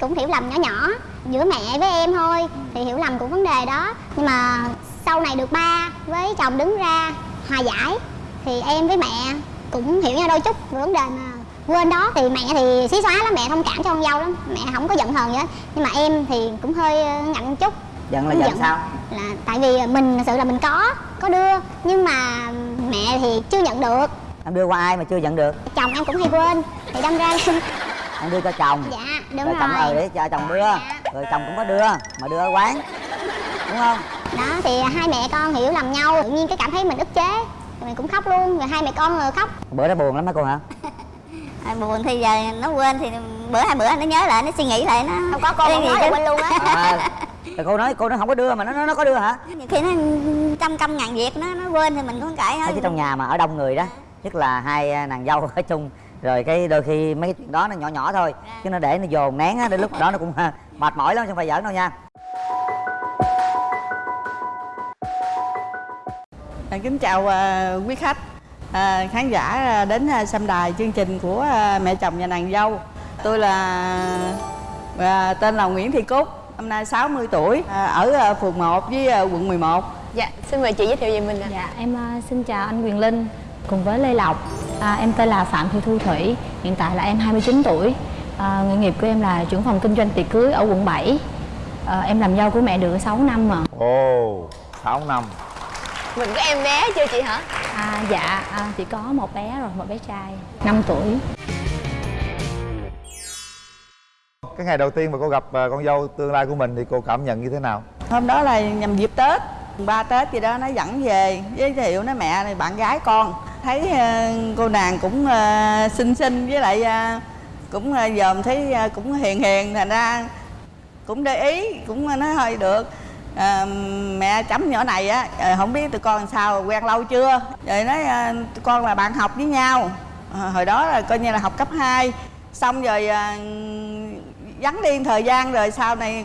cũng hiểu lầm nhỏ nhỏ giữa mẹ với em thôi thì hiểu lầm của vấn đề đó. Nhưng mà sau này được ba với chồng đứng ra hòa giải thì em với mẹ cũng hiểu nhau đôi chút về vấn đề mà quên đó. Thì mẹ thì xí xóa lắm mẹ thông cảm cho con dâu lắm mẹ không có giận hờn gì hết. Nhưng mà em thì cũng hơi ờ, ngạnh chút. Giận là giận giận. sao? là tại vì mình thật sự là mình có có đưa nhưng mà mẹ thì chưa nhận được. Em đưa qua ai mà chưa giận được? Chồng em cũng hay quên thì đâm ra em đưa cho chồng. Dạ đúng rồi rồi chồng ờ để cho chồng đưa. Rồi chồng cũng có đưa mà đưa ở quán. Đúng không? Đó thì hai mẹ con hiểu lầm nhau tự nhiên cái cảm thấy mình ức chế. Rồi mình cũng khóc luôn rồi hai mẹ con rồi khóc. Bữa đó buồn lắm hả cô hả? À, buồn thì giờ nó quên thì bữa hai bữa nó nhớ lại nó suy nghĩ lại nó không có không chứ. là quên luôn á. À, rồi cô nói cô nói không có đưa mà nó nó, nó có đưa hả? Nhiều khi nó trăm công ngàn việc nó nó quên thì mình cũng cãi thôi. chứ trong nhà mà ở đông người đó nhất là hai à, nàng dâu ở chung rồi cái đôi khi mấy cái chuyện đó nó nhỏ nhỏ thôi chứ nó để nó dồn nén á đến lúc đó nó cũng mệt mỏi lắm chứ không phải giỡn đâu nha. À, kính chào à, quý khách. À, khán giả à, đến à, xem đài chương trình của à, mẹ chồng và nàng dâu. Tôi là à, tên là Nguyễn Thị Cúc năm nay 60 tuổi à, ở à, phường 1 với à, quận 11 Dạ, xin mời chị giới thiệu về mình ạ. Dạ, em à, xin chào anh Quyền Linh cùng với Lê Lộc. À, em tên là Phạm Thị Thu Thủy, hiện tại là em 29 tuổi. À, nghề nghiệp của em là trưởng phòng kinh doanh tiệc cưới ở quận 7. À, em làm dâu của mẹ được 6 năm rồi. ồ sáu năm Mình có em bé chưa chị hả? À, dạ, à, chỉ có một bé rồi, một bé trai 5 tuổi. cái ngày đầu tiên mà cô gặp à, con dâu tương lai của mình thì cô cảm nhận như thế nào hôm đó là nhằm dịp Tết ba Tết gì đó nó dẫn về giới thiệu nó mẹ này bạn gái con thấy ờ, cô nàng cũng ờ, xinh xinh với lại ờ, cũng dòm thấy cũng hiền hiền thành ra cũng để ý cũng nói hơi được. À, mẹ chấm nhỏ này á không biết tụi con làm sao quen lâu chưa? Rồi nói tụi con là bạn học với nhau. À, hồi đó là coi như là học cấp 2 xong rồi à, vắng đi thời gian rồi sau này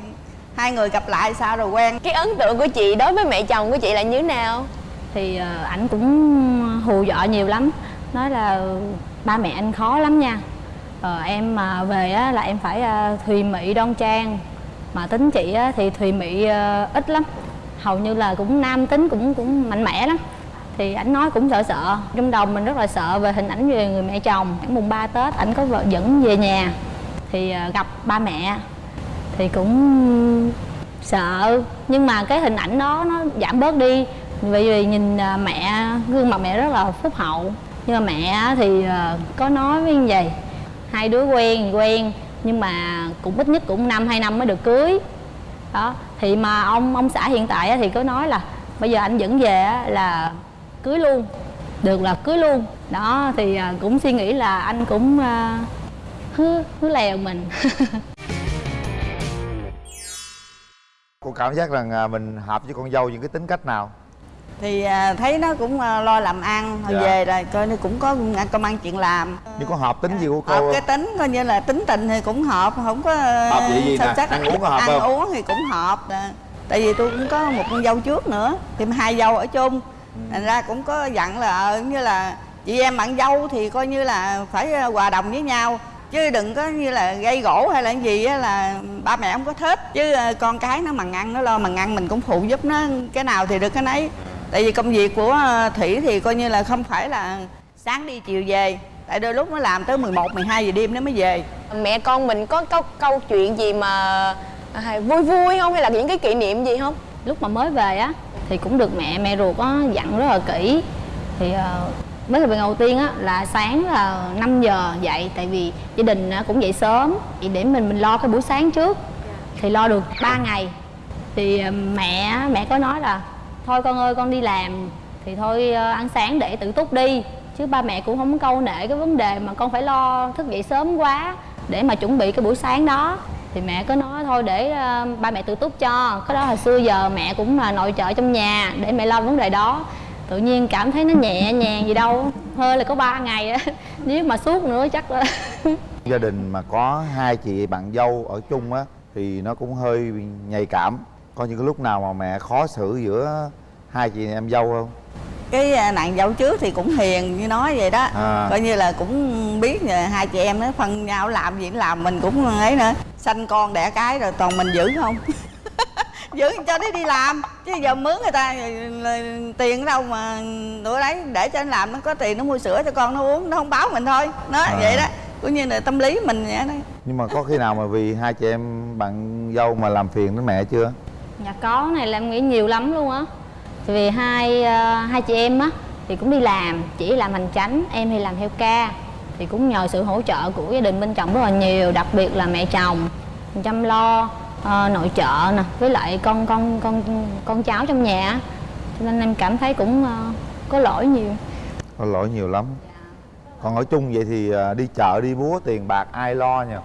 hai người gặp lại sao rồi quen. Cái ấn tượng của chị đối với mẹ chồng của chị là như thế nào? Thì ờ, ảnh cũng hù dọa nhiều lắm. Nói là ba mẹ anh khó lắm nha. Ờ, em mà về á, là em phải à, thùy mị đoan trang. Mà tính chị á, thì thùy mị à, ít lắm. Hầu như là cũng nam tính cũng cũng mạnh mẽ lắm. Thì ảnh nói cũng sợ sợ. Trong đầu mình rất là sợ về hình ảnh về người mẹ chồng. Mùng 3 Tết ảnh có vợ dẫn về nhà. Thì à, gặp ba mẹ thì cũng sợ nhưng mà cái hình ảnh đó nó giảm bớt đi bởi vì nhìn à, mẹ, gương mặt mẹ rất là phúc hậu. Nhưng mà mẹ thì à, có nói với như vậy. Hai đứa quen quen, nhưng mà cũng ít nhất cũng năm, hai năm mới được cưới. Đó, thì mà ông ông xã hiện tại thì có nói là bây giờ anh dẫn về là cưới luôn, được là cưới luôn. Đó, thì à, cũng suy nghĩ là anh cũng hứa hứa lèo mình. Cô cảm giác rằng mình hợp với con dâu những cái tính cách nào? Thì à, thấy nó cũng à, lo làm ăn hồi Dạ. về là coi như cũng có công ăn chuyện làm. Nhưng có hợp tính gì của cô hợp cái tính coi như là tính tình thì cũng hợp không có Hợp gì sao nè? chắc- Ăn uống có hợp ăn không? uống thì cũng hợp tại vì tôi cũng có một con dâu trước nữa thêm hai dâu ở chung. Thành ra cũng có dặn là ờ, như là chị em bạn dâu thì coi như là phải ờ, hòa đồng với nhau. Chứ đừng có như là gây gỗ hay là cái gì á là ba mẹ không có thích. Chứ ờ, con cái nó mằng ăn nó lo mằng ăn mình cũng phụ giúp nó cái nào thì được cái nấy tại vì công việc của ờ, thủy thì coi như là không phải là sáng đi chiều về. Tại đôi lúc nó làm tới 11, 12 giờ đêm nó mới về. Mẹ con mình có câu, câu chuyện gì mà à, vui vui không? Hay là những cái kỷ niệm gì không? lúc mà mới về á thì cũng được mẹ mẹ ruột có dặn rất là kỹ. Thì ờ, mới cái việc đầu tiên á là sáng là 5 giờ dậy tại vì gia đình á, cũng dậy sớm. Thì để mình mình lo cái buổi sáng trước. Thì lo được 3 ngày. Thì ờ, mẹ mẹ có nói là thôi con ơi, con đi làm. Thì thôi ờ, ăn sáng để tự túc đi. Chứ ba mẹ cũng không câu nệ cái vấn đề mà con phải lo thức dậy sớm quá để mà chuẩn bị cái buổi sáng đó. Thì mẹ có nói thôi để ờ, ba mẹ tự túc cho. Cái đó hồi xưa giờ mẹ cũng là nội trợ trong nhà để mẹ lo vấn đề đó. Tự nhiên cảm thấy nó nhẹ nhàng gì đâu. Hơi là có ba ngày á. Nếu mà suốt nữa chắc là gia đình mà có hai chị bạn dâu ở chung á, thì nó cũng hơi nhạy cảm có những cái lúc nào mà mẹ khó xử giữa hai chị em dâu không? Cái à, nàng dâu trước thì cũng hiền như nói vậy đó. À. coi như là cũng biết là hai chị em nó phân nhau làm gì làm mình cũng ấy nữa. Sanh con đẻ cái rồi toàn mình giữ không? Giữ cho nó đi làm chứ giờ mướn người ta tiền ở đâu mà nữa đấy để cho anh làm nó có tiền nó mua sữa cho con nó uống nó không báo mình thôi. Nó À. vậy đó cũng như là tâm lý mình vậy đó. Nhưng mà có khi nào mà vì hai chị em bạn dâu mà làm phiền đến mẹ chưa Dạ có này là em nghĩ nhiều lắm luôn á. Tại vì hai uh, hai chị em á thì cũng đi làm chỉ làm hành chánh em thì làm theo ca. Thì cũng nhờ sự hỗ trợ của gia đình bên chồng rất là nhiều đặc biệt là mẹ chồng. Chăm lo uh, nội trợ nè với lại con con con con cháu trong nhà cho nên em cảm thấy cũng uh, có lỗi nhiều. Có lỗi nhiều lắm còn ở chung vậy thì à, đi chợ đi búa tiền bạc ai lo nhỉ?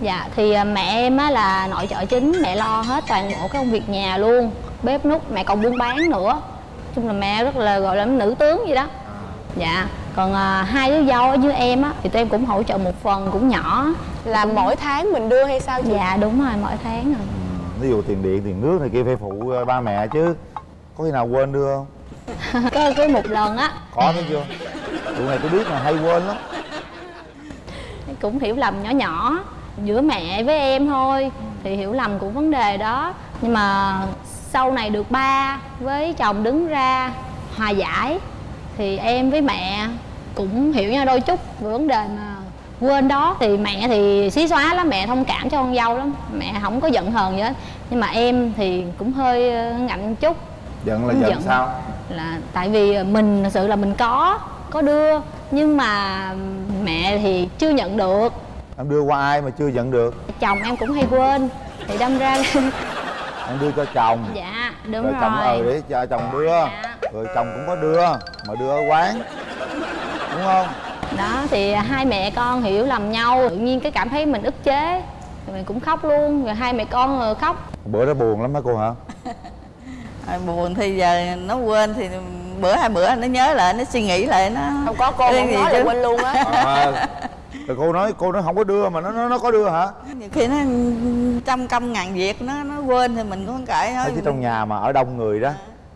Dạ thì à, mẹ em á là nội trợ chính, mẹ lo hết toàn bộ các công việc nhà luôn. Bếp nút, mẹ còn buôn bán nữa. Nói chung là mẹ rất là gọi là nữ tướng vậy đó. Dạ, còn à, hai đứa dâu ở với em á thì tụi em cũng hỗ trợ một phần cũng nhỏ. Là mỗi tháng mình đưa hay sao chị? Dạ đúng rồi, mỗi tháng rồi ví dụ tiền điện tiền nước này kia phải phụ à, ba mẹ chứ. Có khi nào quên đưa không? Có, có một lần á. Có thấy chưa tụi này tôi biết là hay quên lắm. Cũng hiểu lầm nhỏ nhỏ giữa mẹ với em thôi thì hiểu lầm cũng vấn đề đó. Nhưng mà sau này được ba với chồng đứng ra hòa giải thì em với mẹ cũng hiểu nhau đôi chút về vấn đề mà quên đó. Thì mẹ thì xí xóa lắm mẹ thông cảm cho con dâu lắm. Mẹ không có giận hờn gì hết. Nhưng mà em thì cũng hơi ờ, ngạnh chút. Giận là giận giận. sao? là tại vì mình thật sự là mình có có đưa nhưng mà mẹ thì chưa nhận được. Em đưa qua ai mà chưa giận được? Chồng em cũng hay quên thì đâm ra em đưa cho chồng. Dạ đúng rồi rồi, chồng ờ để cho chồng đưa. Dạ. rồi chồng cũng có đưa mà đưa ở quán. Đúng không? Đó thì hai mẹ con hiểu lầm nhau tự nhiên cái cảm thấy mình ức chế. Rồi mình cũng khóc luôn rồi hai mẹ con rồi khóc. Bữa đó buồn lắm hả cô hả? Rồi buồn thì giờ nó quên thì bữa hai bữa nó nhớ lại nó suy nghĩ lại nó không có cô Cái không gì nói là quên luôn á. À, rồi cô nói cô nói không có đưa mà nó nó, nó có đưa hả? Nhiều khi nó trăm công ngàn việc nó nó quên thì mình cũng không kể thôi. Chứ trong nhà mà ở đông người đó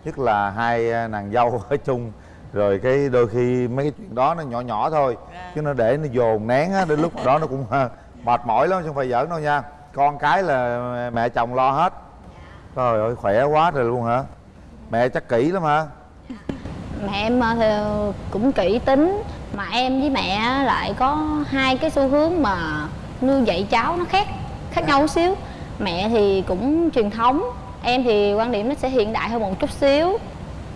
nhất là hai à, nàng dâu ở chung rồi cái đôi khi mấy cái chuyện đó nó nhỏ nhỏ thôi chứ nó để nó dồn nén á đến lúc đó nó cũng à, mệt mỏi lắm chứ không phải giỡn đâu nha. Con cái là mẹ chồng lo hết. Trời ơi khỏe quá rồi luôn hả? Mẹ chắc kỹ lắm hả mẹ em ờ, thì cũng kỹ tính. Mà em với mẹ lại có hai cái xu hướng mà nuôi dạy cháu nó khác khác nhau một xíu. Mẹ thì cũng truyền thống em thì quan điểm nó sẽ hiện đại hơn một chút xíu.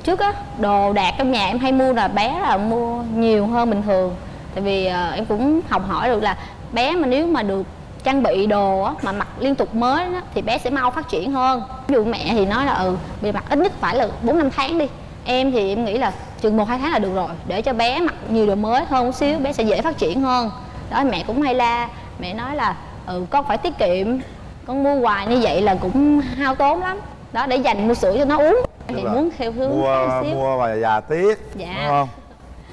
Trước á đồ đạc trong nhà em hay mua là bé là mua nhiều hơn bình thường. Tại vì ờ, em cũng học hỏi được là bé mà nếu mà được trang bị đồ á, mà mặc liên tục mới thì bé sẽ mau phát triển hơn. Ví dụ mẹ thì nói là ừ bị mặc ít nhất phải là bốn năm tháng đi em thì em nghĩ là chừng một hai tháng là được rồi. Để cho bé mặc nhiều đồ mới hơn một xíu bé sẽ dễ phát triển hơn. Đó mẹ cũng hay la. Mẹ nói là ừ con phải tiết kiệm. Con mua hoài như vậy là cũng hao tốn lắm. Đó để dành mua sữa cho nó uống. Thì là muốn theo hướng mua xíu. mua và già tiếc Dạ. đúng không?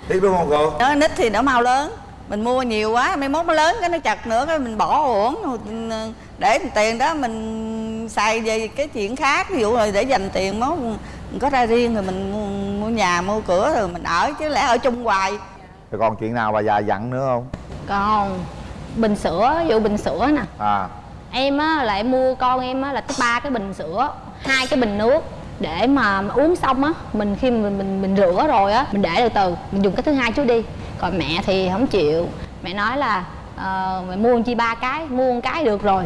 Tiếc đúng không cô? Nó nít thì nó mau lớn. Mình mua nhiều quá mai mốt nó lớn cái nó chật nữa cái mình bỏ uổng. Để tiền đó mình xài về cái chuyện khác. Ví dụ là để dành tiền mốt mình có ra riêng rồi mình mua, nhà mua cửa rồi mình ở chứ lẽ ở chung hoài. Rồi còn chuyện nào bà già dặn nữa không? Còn bình sữa ví dụ bình sữa nè. À. Em á là em mua con em á là tới ba cái bình sữa hai cái bình nước. Để mà uống xong á mình khi mình mình mình rửa rồi á mình để từ từ mình dùng cái thứ hai trước đi. Còn mẹ thì không chịu. Mẹ nói là ờ, mày mua chi ba cái mua một cái được rồi.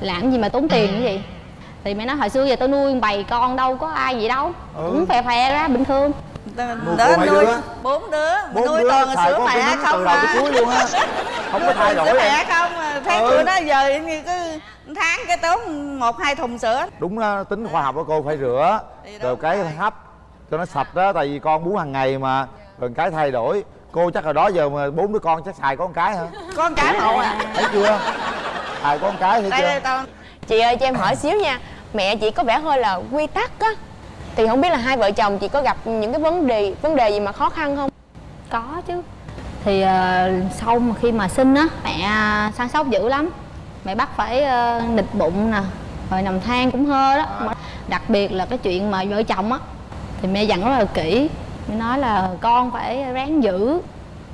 Làm gì mà tốn tiền như vậy thì mẹ nói hồi xưa giờ tôi nuôi bầy con đâu có ai vậy đâu. Ừ. cũng phè phè ra bình thường. Nuôi đó nuôi bốn đứa. Bốn nuôi đứa toàn là sữa mẹ không à. cuối luôn á. Không có thay đổi sữa mẹ không à. thấy Ừ. tụi nó giờ như cứ tháng cái tốn một hai thùng sữa. Đúng đó, tính khoa học của cô phải rửa Thì rồi cái rồi. hấp cho nó sạch đó tại vì con bú hàng ngày mà rồi cái thay đổi. Cô chắc là đó giờ mà bốn đứa con chắc xài có một cái hả? Con cái một à. Thấy chưa? Xài có một cái thấy đây chưa? tao chị ơi cho em hỏi xíu nha. Mẹ chị có vẻ hơi là quy tắc á. Thì không biết là hai vợ chồng chị có gặp những cái vấn đề vấn đề gì mà khó khăn không? Có chứ. Thì ờ, sau mà khi mà sinh á mẹ săn sóc dữ lắm. Mẹ bắt phải ờ, nịch bụng nè rồi nằm than cũng hơ đó. Mà đặc biệt là cái chuyện mà vợ chồng á thì mẹ dặn rất là kỹ. Mẹ nói là con phải ráng giữ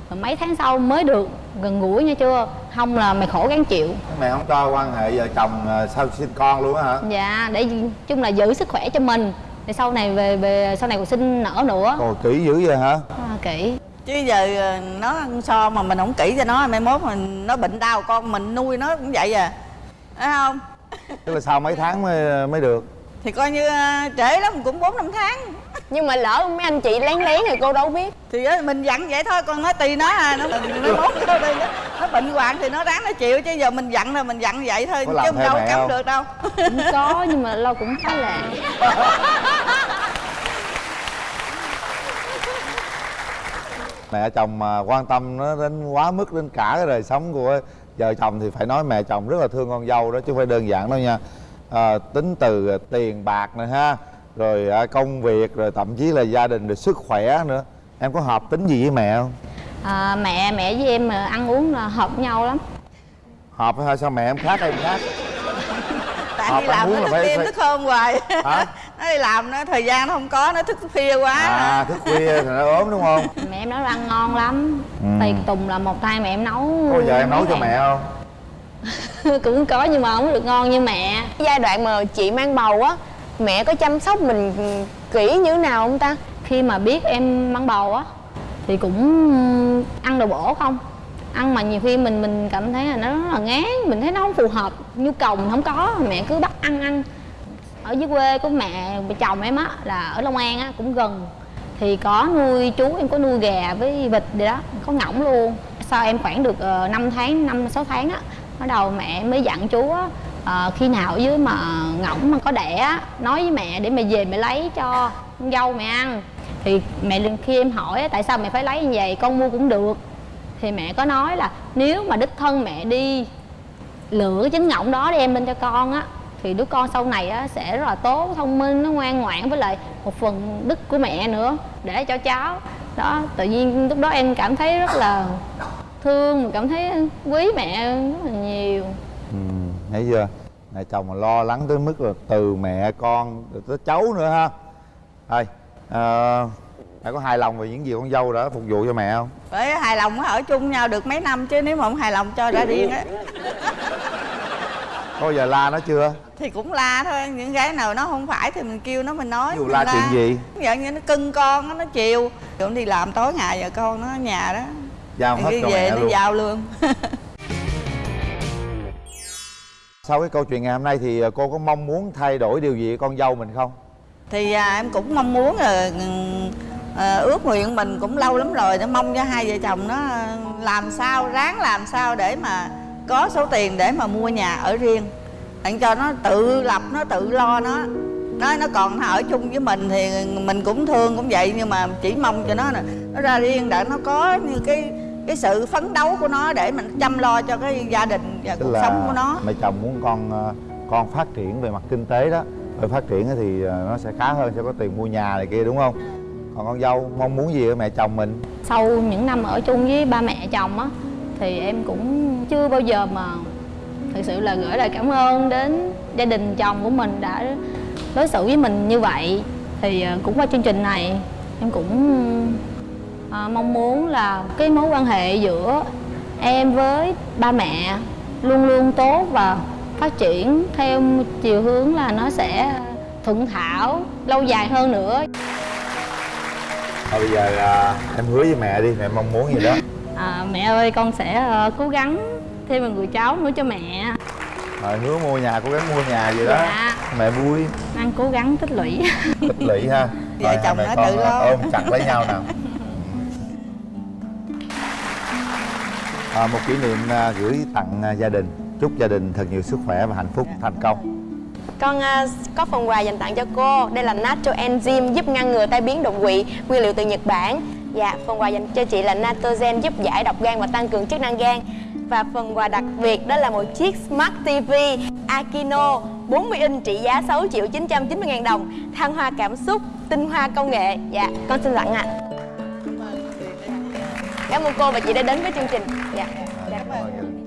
rồi mấy tháng sau mới được gần gũi nha chưa không là mày khổ gắng chịu. Mẹ không cho quan hệ vợ chồng à, sau sinh con luôn á hả? Dạ để chung là giữ sức khỏe cho mình. Để sau này về về sau này còn sinh nở nữa. Ồ kỹ dữ vậy hả? À, kỹ. Chứ giờ ờ, nó ăn so mà mình không kỹ cho nó mai mốt mình nó bệnh đau con mình nuôi nó cũng vậy à. Phải không? Tức là sau mấy tháng mới mới được. Thì coi như ờ, trễ lắm cũng bốn năm tháng nhưng mà lỡ mấy anh chị lén lén thì cô đâu biết. Thì á, mình dặn vậy thôi con nói tùy nó à nó nó mốt. nó, đi, nó bệnh hoạn thì nó ráng nó chịu chứ giờ mình dặn là mình dặn vậy thôi Có chứ đâu cấm được đâu. Cũng có nhưng mà lâu cũng khá là. Mẹ chồng mà quan tâm nó đến quá mức đến cả cái đời sống của vợ chồng thì phải nói mẹ chồng rất là thương con dâu đó chứ không phải đơn giản đâu nha. À, tính từ tiền bạc này ha rồi à, công việc rồi thậm chí là gia đình rồi sức khỏe nữa. Em có hợp tính gì với mẹ không? À, mẹ mẹ với em mà ăn uống là hợp nhau lắm. Hợp hay sao mẹ em khác em khác? Tại Hợp đi làm nó là thức phải- đêm phải- thức hôm hoài. Hả? nó đi làm nó thời gian nó không có nó thức khuya quá. À thức khuya thì nó ốm đúng không? Mẹ em nấu ăn ngon lắm. Ừ. tùy tùng là một tay mẹ em nấu có giờ em nấu cho mẹ không? Cũng có nhưng mà không được ngon như mẹ. Giai đoạn mà chị mang bầu á mẹ có chăm sóc mình kỹ như thế nào không ta? Khi mà biết em mang bầu á, thì cũng ừ, ăn đồ bổ không? Ăn mà nhiều khi mình mình cảm thấy là nó rất là ngán, mình thấy nó không phù hợp, nhu cầu mình không có, mẹ cứ bắt ăn ăn. Ở dưới quê của mẹ chồng em á, là ở long an á, cũng gần. Thì có nuôi chú, em có nuôi gà với vịt gì đó, có ngỗng luôn. Sau em khoảng được ờ, 5 tháng, năm, sáu tháng á, bắt đầu mẹ mới dặn chú á ờ, khi nào ở dưới mà ngỗng mà có đẻ á nói với mẹ để mẹ về mẹ lấy cho con dâu mẹ ăn. Thì mẹ khi em hỏi á, tại sao mẹ phải lấy như vậy? Con mua cũng được. Thì mẹ có nói là nếu mà đích thân mẹ đi lựa cái trứng ngỗng đó đem lên cho con á thì đứa con sau này á sẽ rất là tốt thông minh nó ngoan ngoãn với lại một phần đức của mẹ nữa để cho cháu. Đó tự nhiên lúc đó em cảm thấy rất là thương mà cảm thấy quý mẹ rất là nhiều. Ừ, thấy chưa mẹ chồng mà lo lắng tới mức là từ mẹ con tới cháu nữa ha. Thôi à, mẹ có hài lòng về những gì con dâu đã phục vụ cho mẹ không? Phải hài lòng ở chung nhau được mấy năm chứ nếu mà không hài lòng cho ra riêng á. Có giờ la nó chưa? Thì cũng la thôi những cái nào nó không phải thì mình kêu nó mình nói dụ mình la chuyện gì? Giờ như nó cưng con nó chiều. Cũng đi làm tối ngày giờ con nó ở nhà đó. Giao hết cho về mẹ nó luôn. giao luôn sau cái câu chuyện ngày hôm nay thì ờ, cô có mong muốn thay đổi điều gì ở con dâu mình không? Thì à, em cũng mong muốn là à, ước nguyện mình cũng lâu lắm rồi để mong cho hai vợ chồng nó ờ, làm sao ráng làm sao để mà có số tiền để mà mua nhà ở riêng. Đặng cho nó tự lập nó tự lo nó. Nó nó còn nó ở chung với mình thì mình cũng thương cũng vậy nhưng mà chỉ mong cho nó là nó ra riêng để nó có như cái cái sự phấn đấu của nó để mình chăm lo cho cái gia đình và tức cuộc là sống của nó. mẹ chồng muốn con ờ, con phát triển về mặt kinh tế đó rồi phát triển thì ờ, nó sẽ khá hơn sẽ có tiền mua nhà này kia đúng không? Còn con dâu mong muốn gì ở mẹ chồng mình? Sau những năm ở chung với ba mẹ chồng á thì em cũng chưa bao giờ mà thực sự là gửi lời cảm ơn đến gia đình chồng của mình đã đối xử với mình như vậy. Thì ờ, cũng qua chương trình này em cũng ờ, mong muốn là cái mối quan hệ giữa em với ba mẹ luôn luôn tốt và phát triển theo chiều hướng là nó sẽ thuận thảo lâu dài hơn nữa. Thôi bây giờ à, em hứa với mẹ đi mẹ mong muốn gì đó. À, mẹ ơi con sẽ ờ, cố gắng thêm một người cháu nữa cho mẹ. Rồi hứa mua nhà cố gắng mua nhà vậy đó. Dạ. mẹ vui. Đang cố gắng tích lũy. Tích lũy ha. Vợ chồng mẹ nó con, tự lo. ôm chặt lấy nhau nào à, một kỷ niệm à, gửi tặng à, gia đình. Chúc gia đình thật nhiều sức khỏe và hạnh phúc thành công. Con à, có phần quà dành tặng cho cô. Đây là Natto Enzyme giúp ngăn ngừa tai biến đột quỵ Nguyên liệu từ Nhật Bản. Dạ, phần quà dành cho chị là Natogen giúp giải độc gan và tăng cường chức năng gan. Và phần quà đặc biệt đó là một chiếc Smart TV Akino 40 inch trị giá 6 triệu 990 ngàn đồng. Thăng hoa cảm xúc, tinh hoa công nghệ. Dạ, con xin tặng ạ. Cảm ơn cô và chị đã đến với chương trình Dạ, dạ. Cảm ơn.